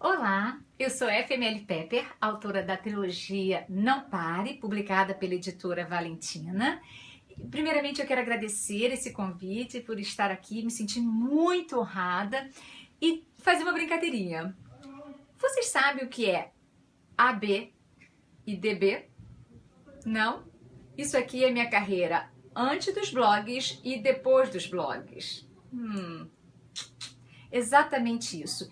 Olá, eu sou FML Pepper, autora da trilogia Não Pare, publicada pela editora Valentina. Primeiramente, eu quero agradecer esse convite por estar aqui, me senti muito honrada e fazer uma brincadeirinha. Vocês sabem o que é AB e DB? Não? Isso aqui é minha carreira antes dos blogs e depois dos blogs. Hum, exatamente isso.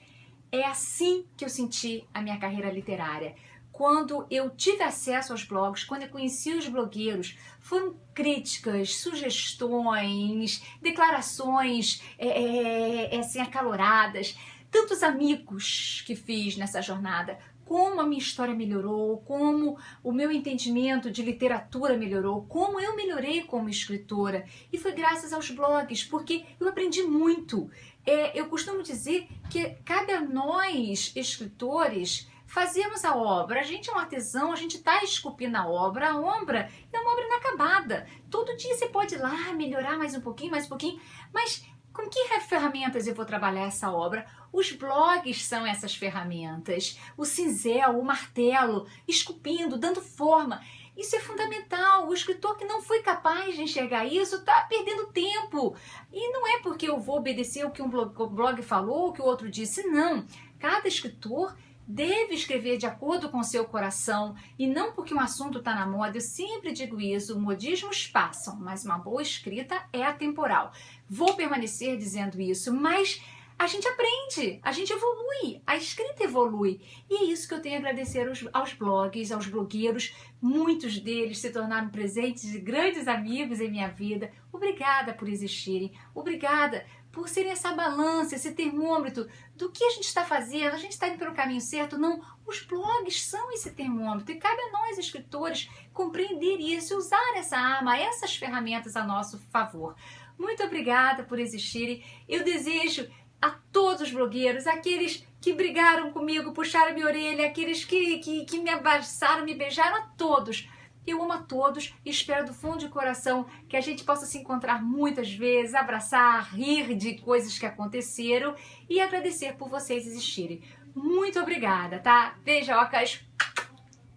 É assim que eu senti a minha carreira literária. Quando eu tive acesso aos blogs, quando eu conheci os blogueiros, foram críticas, sugestões, declarações é, é, é, assim, acaloradas, tantos amigos que fiz nessa jornada, como a minha história melhorou, como o meu entendimento de literatura melhorou, como eu melhorei como escritora. E foi graças aos blogs, porque eu aprendi muito. É, eu costumo dizer que cabe a nós, escritores, fazermos a obra. A gente é um artesão, a gente está esculpindo a obra. A obra é uma obra inacabada. Todo dia você pode ir lá melhorar mais um pouquinho, mais um pouquinho, mas com que ferramentas eu vou trabalhar essa obra? Os blogs são essas ferramentas. O cinzel, o martelo, esculpindo, dando forma. Isso é fundamental. O escritor que não foi capaz de enxergar isso está perdendo tempo. E não é porque eu vou obedecer o que um blog, falou, o que o outro disse. Não. Cada escritor deve escrever de acordo com seu coração e não porque um assunto está na moda. Eu sempre digo isso, modismos passam, mas uma boa escrita é atemporal. Vou permanecer dizendo isso, mas a gente aprende, a gente evolui, a escrita evolui. E é isso que eu tenho a agradecer aos, aos blogs, aos blogueiros. Muitos deles se tornaram presentes de grandes amigos em minha vida. Obrigada por existirem, obrigada por serem essa balança, esse termômetro do que a gente está fazendo, a gente está indo pelo caminho certo? Não, os blogs são esse termômetro e cabe a nós, escritores, compreender isso e usar essa arma, essas ferramentas a nosso favor. Muito obrigada por existirem. Eu desejo a todos os blogueiros, aqueles que brigaram comigo, puxaram minha orelha, aqueles que, que, que me abraçaram, me beijaram, a todos eu amo a todos e espero do fundo de coração que a gente possa se encontrar muitas vezes, abraçar, rir de coisas que aconteceram e agradecer por vocês existirem. Muito obrigada, tá? Beijocas.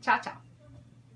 Tchau, tchau.